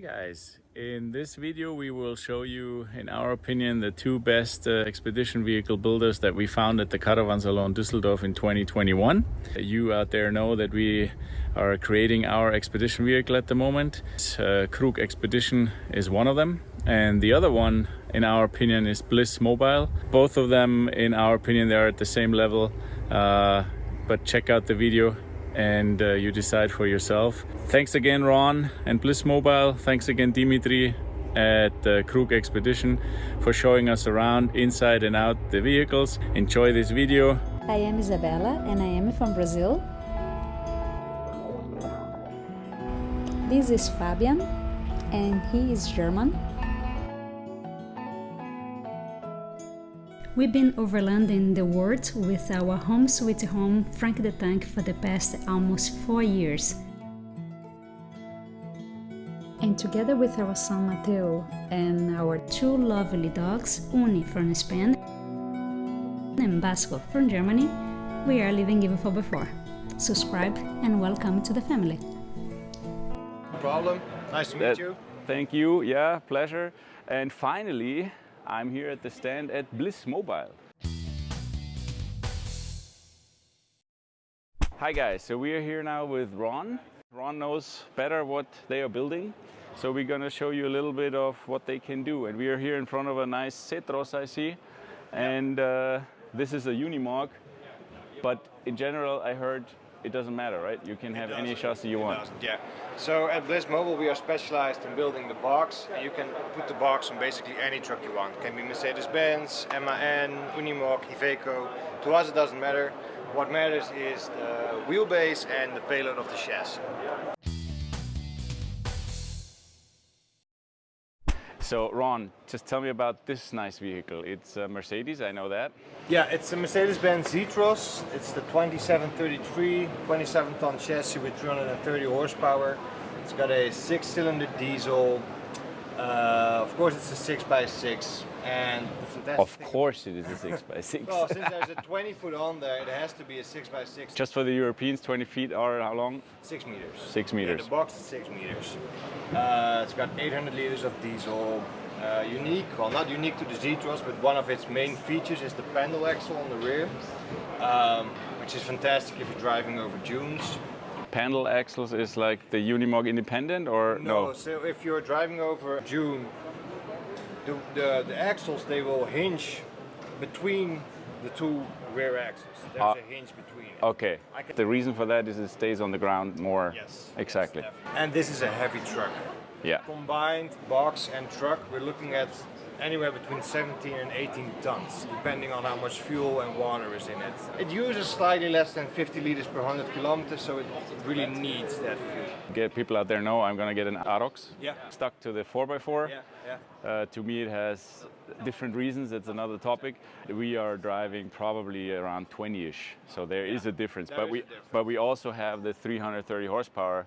Guys, in this video we will show you, in our opinion, the two best uh, expedition vehicle builders that we found at the Caravansalon Düsseldorf in 2021. You out there know that we are creating our expedition vehicle at the moment. Uh, Krug Expedition is one of them and the other one, in our opinion, is Bliss Mobile. Both of them, in our opinion, they are at the same level, uh, but check out the video and uh, you decide for yourself. Thanks again, Ron and Bliss Mobile. Thanks again, Dimitri at uh, Krug Expedition for showing us around inside and out the vehicles. Enjoy this video. I am Isabella and I am from Brazil. This is Fabian and he is German. We've been overlanding the world with our home sweet home Frank the Tank for the past almost four years. And together with our son Mateo and our two lovely dogs, Uni from Spain and Basco from Germany, we are living even for before. Subscribe and welcome to the family. No problem. Nice to meet That- you. Thank you. Yeah, pleasure. And finally, I'm here at the stand at Bliss Mobile. Hi guys, so we are here now with Ron. Ron knows better what they are building. So we're gonna show you a little bit of what they can do. And we are here in front of a nice Zetros I see. And uh, this is a Unimog. But in general, I heard it doesn't matter, right? You can have any chassis you want. Yeah. So at Bliss Mobile, we are specialized in building the box. And you can put the box on basically any truck you want. can be Mercedes-Benz, MAN, Unimog, Iveco. To us, it doesn't matter. What matters is the wheelbase and the payload of the chassis. So Ron, just tell me about this nice vehicle. It's a Mercedes, I know that. Yeah, it's a Mercedes-Benz Zetros. It's the 2733, 27-ton chassis with 330 horsepower. It's got a six-cylinder diesel. Uh, of course, it's a 6x6. And the fantastic Of course it is a 6x6. Well, since there's a 20 foot on there, it has to be a 6x6. Just for the Europeans, 20 feet are how long? 6 meters. Six Yeah, meters. the box is 6 meters. Uh, it's got 800 liters of diesel. Uh, unique, well not unique to the Zetros, but one of its main features is the pendle axle on the rear, um, which is fantastic if you're driving over dunes. Pendle axles is like the Unimog Independent or no? so if you're driving over a dune, the, the, the axles, they will hinge between the two rear axles. There's Ah. a hinge between it. Okay. The reason for that is it stays on the ground more. Yes. Exactly. yes, and this is a heavy truck. Yeah. Combined box and truck, we're looking at anywhere between 17 and 18 tons, depending on how much fuel and water is in it. It uses slightly less than 50 liters per 100 kilometers, so it really needs that fuel. Get people out there know I'm gonna get an Arocs. Yeah. Stuck to the 4x4. Yeah, yeah. Uh, to me, it has different reasons. It's another topic. We are driving probably around 20-ish, so there is a difference. There but we difference. but we also have the 330 horsepower.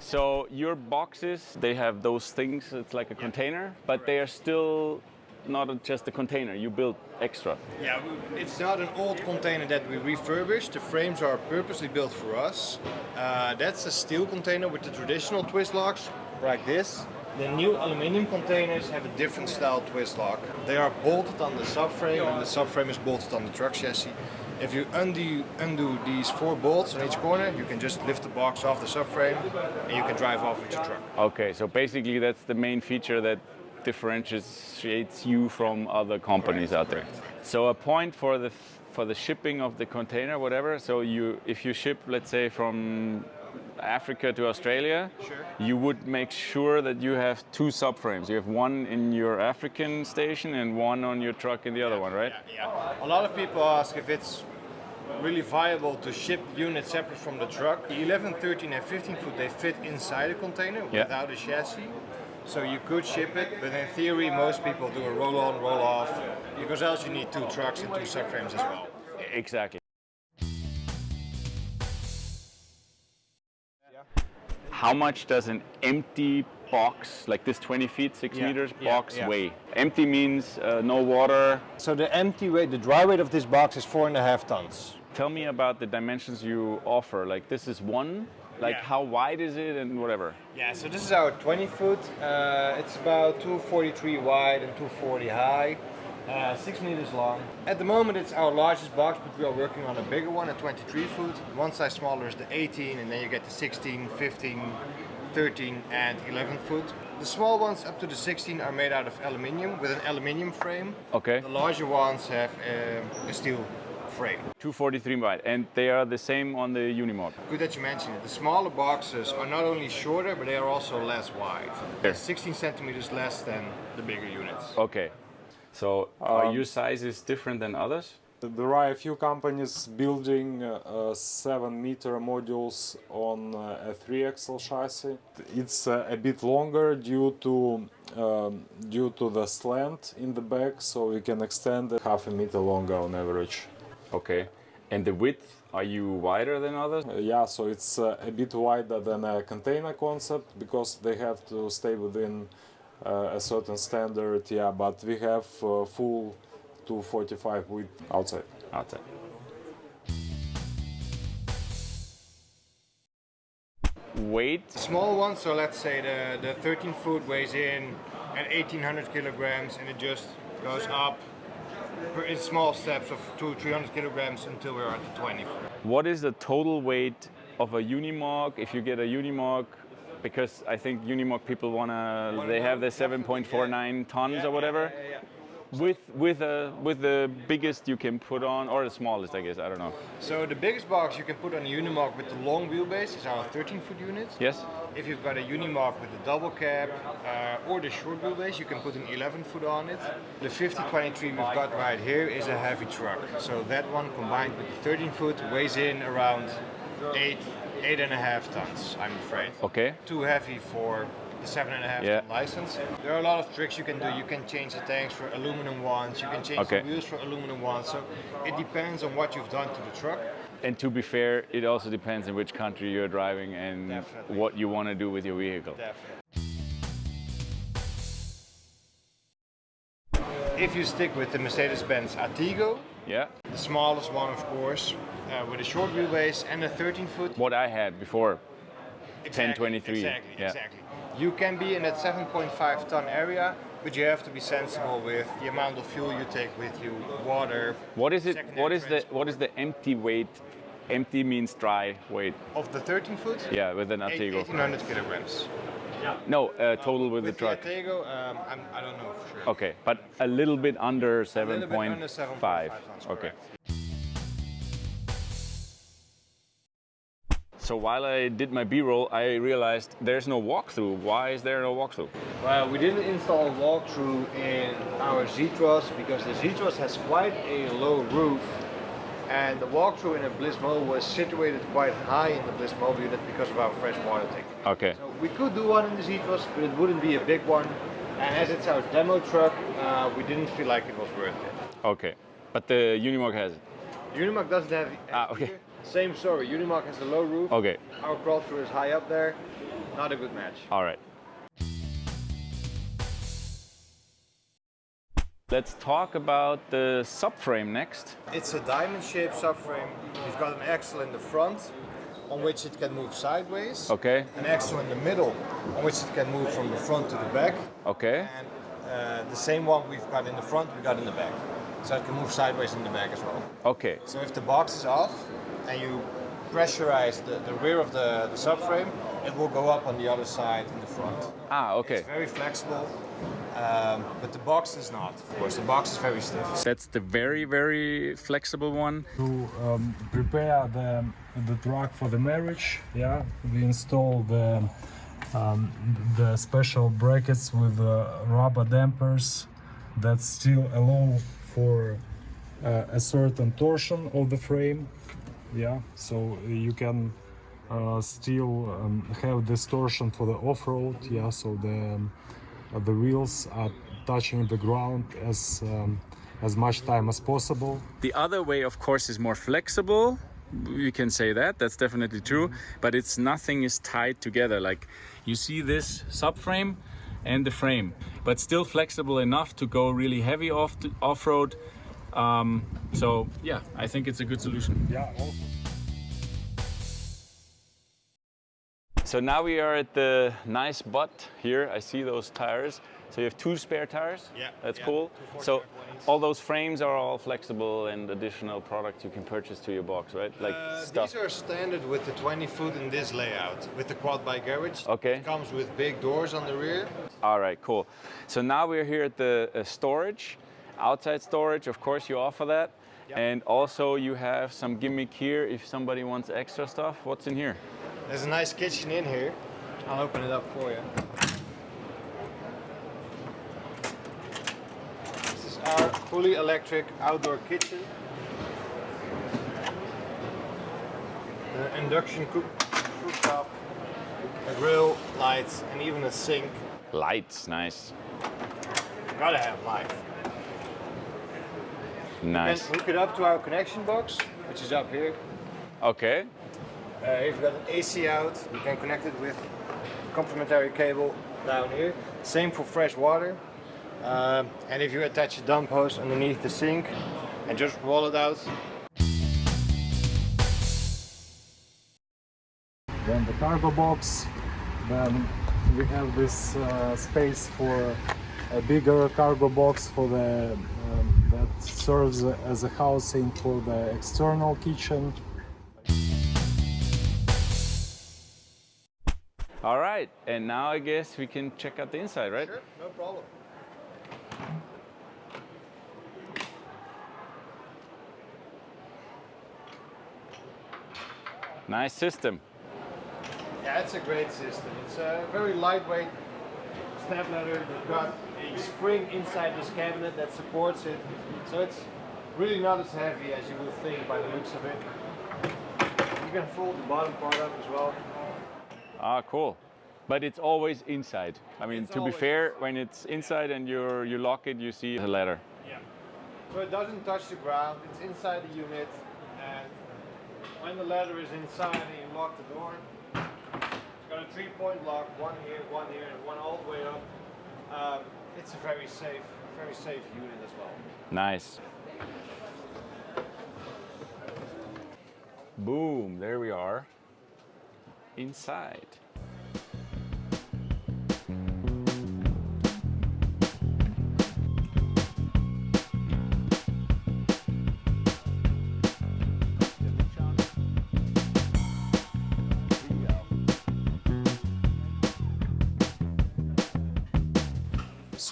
So your boxes, they have those things. It's like a container, but they are still not just a container. You build extra. Yeah, it's not an old container that we refurbished. The frames are purposely built for us. Uh, that's a steel container with the traditional twist locks, like this. The new aluminum containers have a different style twist lock. They are bolted on the subframe, and the subframe is bolted on the truck chassis. If you undo, undo these four bolts on each corner, you can just lift the box off the subframe, and you can drive off with your truck. Okay, so basically that's the main feature that differentiates you from other companies out there. So a point for the for the shipping of the container, whatever. So you if you ship, let's say from Africa to Australia, Sure. you would make sure that you have two subframes. You have one in your African station and one on your truck in the other one, right? Yeah, yeah. A lot of people ask if it's really viable to ship units separate from the truck. The 11, 13 and 15 foot, they fit inside a container Yeah. without a chassis. So you could ship it, but in theory most people do a roll on, roll off, because else you need two trucks and two subframes as well. Exactly. How much does an empty box, like this 20 feet, 6 Yeah, meters yeah, box yeah. weigh? Empty means uh, no water, So the empty weight, the dry weight of this box is four and a half tons. tell me about the dimensions you offer. Like this is one. Like Yeah. how wide is it and whatever. Yeah, so this is our 20 foot. Uh, it's about 243 wide and 240 high, uh, six meters long. At the moment, it's our largest box, but we are working on a bigger one, a 23 foot. One size smaller is the 18, and then you get the 16, 15, 13, and 11 foot. The small ones up to the 16 are made out of aluminium with an aluminium frame. Okay. The larger ones have um, a steel frame. 243 wide, and they are the same on the Unimog. Good that you mentioned it. The smaller boxes are not only shorter, but they are also less wide. They're 16 centimeters less than the bigger units. Okay. So are Um, your sizes different than others? There are a few companies building uh, uh, 7 meter modules on uh, a 3 axle chassis. It's uh, a bit longer due to um, due to the slant in the back, so we can extend it half a meter longer on average. Okay. And the width, are you wider than others? Uh, yeah, so it's uh, a bit wider than a container concept because they have to stay within uh, a certain standard. Yeah, but we have uh, full 245 width outside. Outside. Weight. Small one, so let's say the, the 13 foot weighs in at 1800 kilograms and it just goes up per- in small steps of two, 300 kilograms until we're at the 20. What is the total weight of a Unimog if you get a Unimog? Because I think Unimog people wanna, they have the 7.49 tons or whatever. With with a with the biggest you can put on, or the smallest, I guess. I don't know. So the biggest box you can put on a Unimog with the long wheelbase is our 13 foot unit. Yes. If you've got a Unimog with the double cab uh, or the short wheelbase, you can put an 11 foot on it. The 5023 we've got right here is a heavy truck. So that one combined with the 13 foot weighs in around eight, eight and a half tons, I'm afraid. Okay. Too heavy for the seven and a half Yeah. license. There are a lot of tricks you can do. You can change the tanks for aluminum ones. You can change Okay. the wheels for aluminum ones. So it depends on what you've done to the truck. And to be fair, it also depends in which country you're driving and Definitely. what you want to do with your vehicle. Definitely. If you stick with the Mercedes-Benz Atego, Yeah. the smallest one of course, uh, with a short wheelbase and a 13 foot. What I had before. Exactly, 1023, Exactly, yeah. exactly. You can be in that 7.5 ton area, but you have to be sensible with the amount of fuel you take with you, water. What is it? What is the what is the empty weight? Empty means dry weight. Of the 13 foot? Yeah, with an Atego. 1800 kilograms. No, uh, total with, With the truck. the Atego, um, I'm, I don't know for sure. Okay, but a little bit under A little bit under 7.5. 7.5 tons, Okay. correct. So while I did my B-roll, I realized there's no walkthrough. Why is there no walkthrough? Well, we didn't install a walkthrough in our Zetros because the Zetros has quite a low roof and the walkthrough in a Blismo was situated quite high in the Blismo unit because of our fresh water tank. Okay. So we could do one in the Zetros, but it wouldn't be a big one. And as it's our demo truck, uh, we didn't feel like it was worth it. Okay. But the Unimog has it. Unimog doesn't have Ah, okay. here. Same story. Unimog has a low roof. Okay. Our crawl through is high up there. Not a good match. All right. Let's talk about the subframe next. It's a diamond-shaped subframe. We've got an axle in the front on which it can move sideways. Okay. An axle in the middle on which it can move from the front to the back. Okay. And uh, the same one we've got in the front, we've got in the back. So it can move sideways in the back as well. Okay. So if the box is off and you pressurize the, the rear of the, the subframe, it will go up on the other side in the front. Ah, okay. It's very flexible, um, but the box is not. Of course, the box is very stiff. That's the very, very flexible one. to um, prepare the the truck for the marriage yeah we install the um, the special brackets with uh, rubber dampers that still allow for uh, a certain torsion of the frame yeah so you can uh, still um, have distortion for the off-road yeah so the um, uh, the wheels are touching the ground as um, as much time as possible The other way, of course, is more flexible. You can say that. That's definitely true. But it's nothing is tied together. Like you see this subframe and the frame, but still flexible enough to go really heavy off off road, Um, so yeah, I think it's a good solution. Yeah. So now we are at the nice butt here. I see those tires. So you have two spare tires. Yeah, that's yeah, cool. So all those frames are all flexible and additional products you can purchase to your box, right? Like Uh, stuff. these are standard with the 20 foot in this layout with the quad bike garage. Okay. It comes with big doors on the rear. All right, cool. So now we're here at the uh, storage, outside storage. Of course, you offer that. Yep. And also you have some gimmick here if somebody wants extra stuff. What's in here? There's a nice kitchen in here. I'll open it up for you. This is our fully electric outdoor kitchen. The induction cook cooktop, a grill, lights, and even a sink. Lights, nice. Gotta have light. Nice. Then hook it up to our connection box, which is up here. Okay. Uh, if you've got an AC out, you can connect it with complementary cable down here. Same for fresh water. Um, and if you attach a dump hose underneath the sink and just roll it out, then the cargo box. Then we have this uh, space for a bigger cargo box for the um, that serves as a housing for the external kitchen. All right. And now I guess we can check out the inside, right? sure, no problem. Nice system. Yeah, it's a great system. It's a very lightweight step ladder. You've got a spring inside this cabinet that supports it. So it's really not as heavy as you would think by the looks of it. You can fold the bottom part up as well. Ah, cool. But it's always inside. I mean, It's to be fair, when it's inside and you you lock it, you see the ladder. Yeah. So it doesn't touch the ground, it's inside the unit and when the ladder is inside and you lock the door, it's got a three point lock, one here, one here and one all the way up. Um, it's a very safe, very safe unit as well. Nice. Boom, there we are. Inside.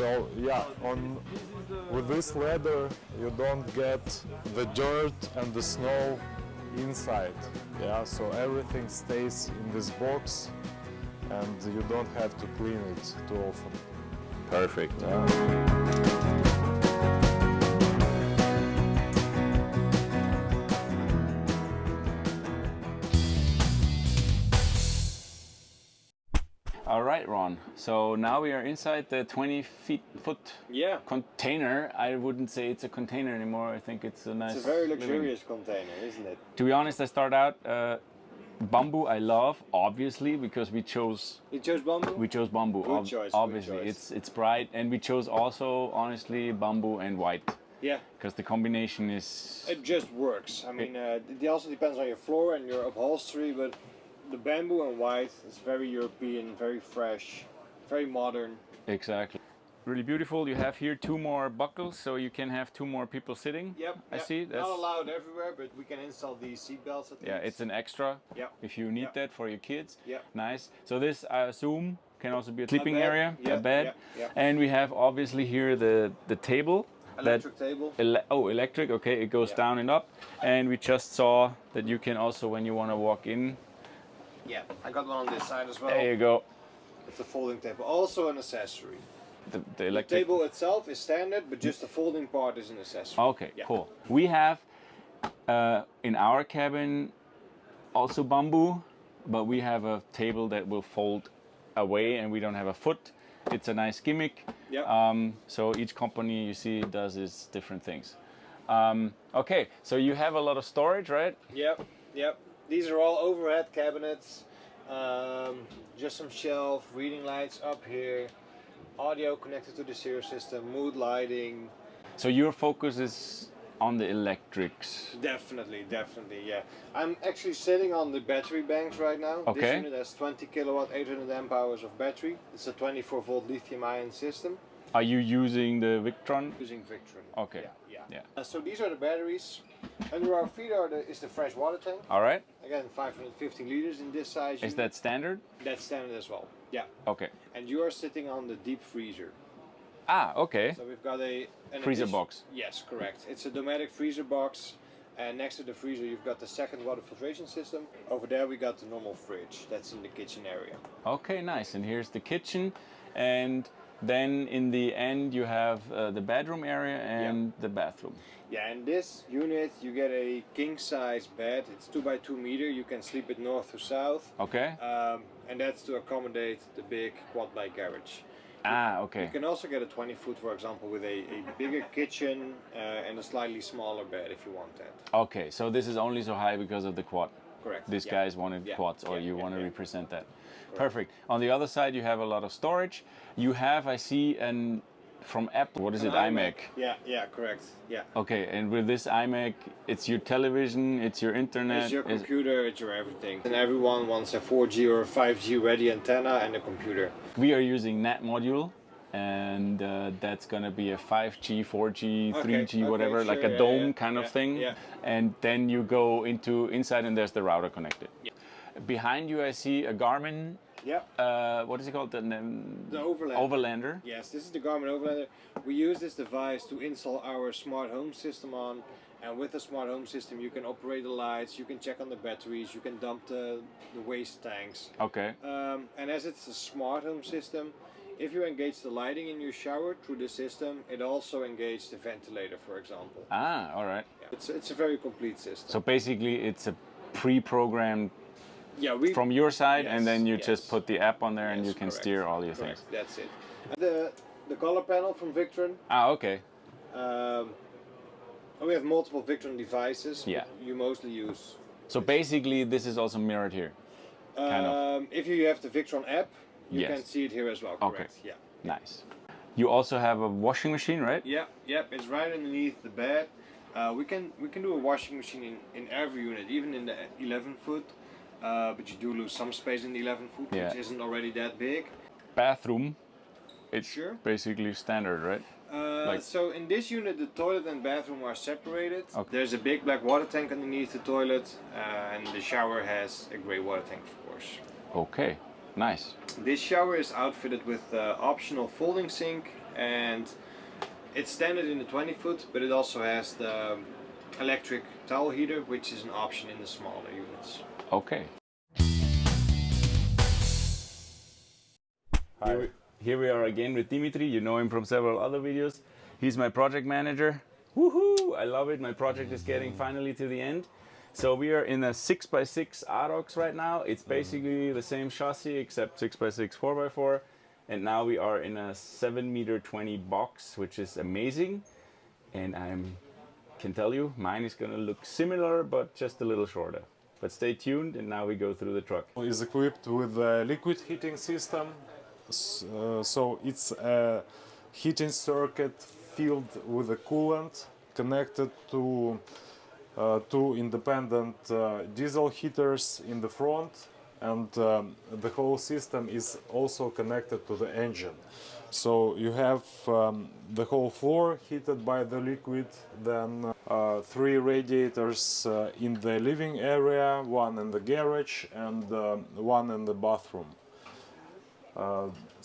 So yeah, on with this ladder you don't get the dirt and the snow inside. Yeah, so everything stays in this box and you don't have to clean it too often. Perfect. Yeah. Ron. So now we are inside the 20 feet foot Yeah. container. I wouldn't say it's a container anymore. I think it's a nice. It's a very living- luxurious container, isn't it? To be honest, I start out uh, bamboo. I love obviously because we chose You chose bamboo? we chose bamboo. Good choice, good obviously, choice. it's it's bright, and we chose also honestly bamboo and white yeah. because the combination is It just works. I mean, uh, it also depends on your floor and your upholstery, but the bamboo and white is very European, very fresh, very modern. exactly really beautiful. You have here two more buckles, so you can have two more people sitting. Yep. I yep. see. That's Not allowed everywhere, but we can install these seat belts at yeah, least. it's an extra. Yep. If you need Yep. that for your kids. Yep. Nice. So this, I assume, can also be a sleeping bed. area, a bed, yep, yep. and we have obviously here the the table. electric table. Ele- oh, electric. Okay, it goes Yeah. down and up, and we just saw that you can also, when you want to walk in, Yeah, I got one on this side as well. there you go. It's a folding table, also an accessory. The, the The table itself is standard, but just the folding part is an accessory. Okay, Yeah. cool. We have uh, in our cabin also bamboo, but we have a table that will fold away, and we don't have a foot. It's a nice gimmick. Yep. Um, so each company you see does its different things. Um, okay, so you have a lot of storage, right? Yep, yep. These are all overhead cabinets. Um, just some shelf, reading lights up here, audio connected to the stereo system, mood lighting. So your focus is on the electrics. Definitely, definitely, yeah. I'm actually sitting on the battery banks right now. Okay. This unit has 20 kilowatt, 800 amp hours of battery. It's a 24 volt lithium ion system Are you using the Victron? using Victron. Okay. Yeah, yeah. Yeah. Uh, so these are the batteries. Under our feet are the, is the fresh water tank. All right. Again, 550 liters in this size. Is that standard? That's standard as well. Yeah. Okay. And you are sitting on the deep freezer. Ah, okay. So we've got a an Freezer addition- box. Yes, correct. It's a Dometic freezer box, and next to the freezer you've got the second water filtration system. Over there we got the normal fridge. That's in the kitchen area. Okay, nice. And here's the kitchen, and then in the end you have uh, the bedroom area and the bathroom. Yeah, in this unit you get a king size bed. It's two by two meter. You can sleep it north to south, Okay. um, and that's to accommodate the big quad bike garage. Ah, okay. You can also get a 20 foot, for example, with a, a bigger kitchen uh, and a slightly smaller bed if you want that. Okay, so this is only so high because of the quad. Correct. These yeah. guys wanted Yeah, quads, or yeah, you want to represent that. Perfect. On the other side, you have a lot of storage. You have, I see, an from Apple. What is it? iMac. Yeah, yeah, correct. Yeah. Okay, and with this iMac, it's your television, it's your internet. It's your it's- computer, it's your everything. And everyone wants a 4G or 5G ready antenna and a computer. we are using NAT module, and uh, that's gonna be a 5G, 4G, Okay, 3G, okay, whatever, like a yeah, dome yeah, kind of thing. yeah. And then you go into inside, and there's the router connected. Behind you, I see a Garmin. Yeah. Uh, what is it called? The, um, The Overlander. Overlander. Yes, this is the Garmin Overlander. We use this device to install our smart home system on. And with the smart home system, you can operate the lights, you can check on the batteries, you can dump the, the waste tanks. Okay. Um, and as it's a smart home system, if you engage the lighting in your shower through the system, it also engages the ventilator, for example. Ah, all right. Yeah. It's, it's a very complete system. So basically, it's a pre-programmed yeah, we, from your side, Yes, and then you yes. just put the app on there, and you can correct, steer all your correct, things. That's it. And the the color panel from Victron. Ah, okay. Um, we have multiple Victron devices. Yeah. You mostly use. So basically, this is also mirrored here. Kind of. Um, if you have the Victron app, you Yes. can see it here as well. Okay. Correct. Yeah. Nice. You also have a washing machine, right? Yeah. Yep. It's right underneath the bed. Uh, we can we can do a washing machine in, in every unit, even in the 11 foot. Uh, but you do lose some space in the 11 foot, Yeah. which isn't already that big. Bathroom. It's Sure. basically standard, right? Uh, Like- so in this unit, the toilet and bathroom are separated. Okay. There's a big black water tank underneath the toilet, uh, and the shower has a grey water tank, of course. Okay. Nice. This shower is outfitted with uh, optional folding sink, and it's standard in the 20 foot, but it also has the electric towel heater, which is an option in the smaller units. Okay. Here we, here we are again with Dimitri. You know him from several other videos. He's my project manager. Woohoo! I love it. My project is getting finally to the end. So we are in a 6x6 Arocs right now. It's basically the same chassis except 6x6 4x4. And now we are in a 7 meter 20 box, which is amazing. And I'm can tell you mine is gonna look similar but just a little shorter. But stay tuned and now we go through the truck. is equipped with a liquid heating system. Uh, so it's a heating circuit filled with a coolant connected to two independent uh, diesel heaters in the front and um, the whole system is also connected to the engine. So you have um, the whole floor heated by the liquid, then uh, three radiators uh, in the living area, one in the garage, and um, one in the bathroom.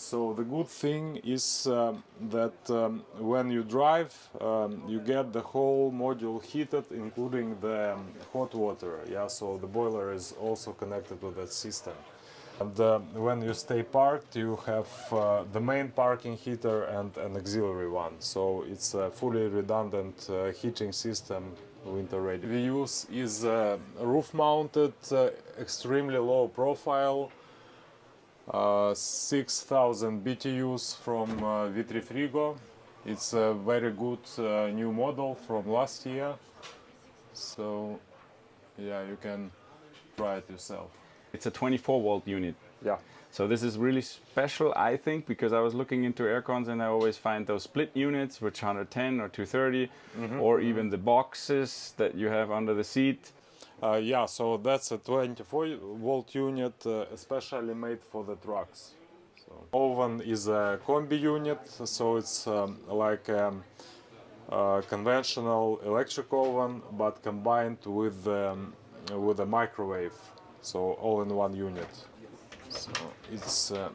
Uh, so the good thing is um, that um, when you drive, um, you get the whole module heated, including the um, hot water. Yeah, so the boiler is also connected to that system. And uh, when you stay parked, you have uh, the main parking heater and an auxiliary one. So it's a fully redundant uh, heating system, winter ready. We use is uh, roof-mounted, uh, extremely low profile, uh, 6000 BTUs from uh, Vitrifrigo. It's a very good uh, new model from last year. So, yeah, you can try it yourself. It's a 24 volt unit. Yeah. So this is really special, I think, because I was looking into aircons and I always find those split units, which 110 or 230, or even the boxes that you have under the seat. Uh, yeah, so that's a 24 volt unit, uh, especially made for the trucks. So oven is a combi unit, so it's um, like a uh, conventional electric oven, but combined with um, with a microwave, so all in one unit. So it's uh,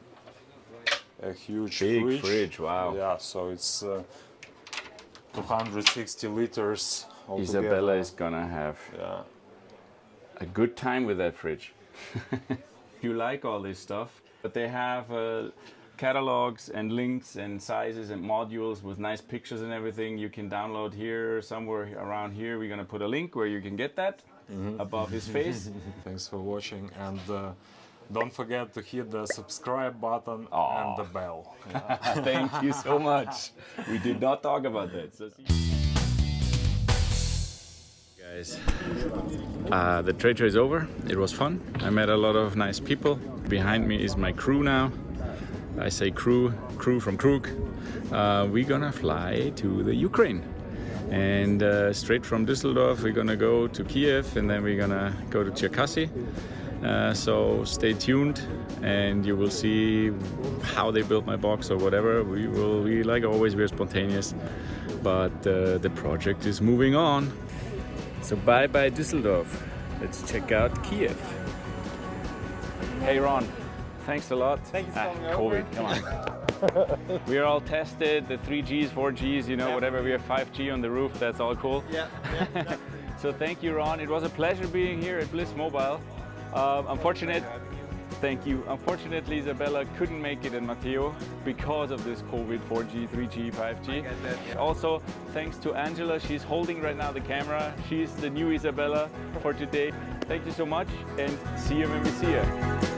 a huge Big fridge. fridge, wow. Yeah, so it's uh, 260 liters. Altogether. Isabella is gonna have Yeah. A good time with that fridge. you like all this stuff, but they have uh, catalogs and links and sizes and modules with nice pictures and everything. You can download here, somewhere around here. We're gonna put a link where you can get that above his face. Thanks for watching and uh, don't forget to hit the subscribe button and the bell. Thank you so much. We did not talk about that. So Guys, uh, the trade show is over. It was fun. I met a lot of nice people. Behind me is my crew now. I say crew, crew from Krug. Uh, we're gonna fly to the Ukraine. And uh, straight from Düsseldorf, we're gonna go to Kiev and then we're gonna go to Cherkasy. Uh, so stay tuned and you will see how they built my box or whatever. We will, we like always, we're spontaneous, but uh, the project is moving on. So bye bye Düsseldorf. Let's check out Kiev. Hey Ron, thanks a lot. Thank you for Ah, coming COVID, over. come on. we are all tested, the 3Gs, 4Gs, you know, whatever. We have 5G on the roof, that's all cool. Yeah, yeah. So thank you, Ron. It was a pleasure being here at Bliss Mobile. Um, unfortunate, thank you. Unfortunately, Isabella couldn't make it and Matteo because of this COVID 4G, 3G, 5G. Also, thanks to Angela. She's holding right now the camera. She's the new Isabella for today. Thank you so much and see you when we see you.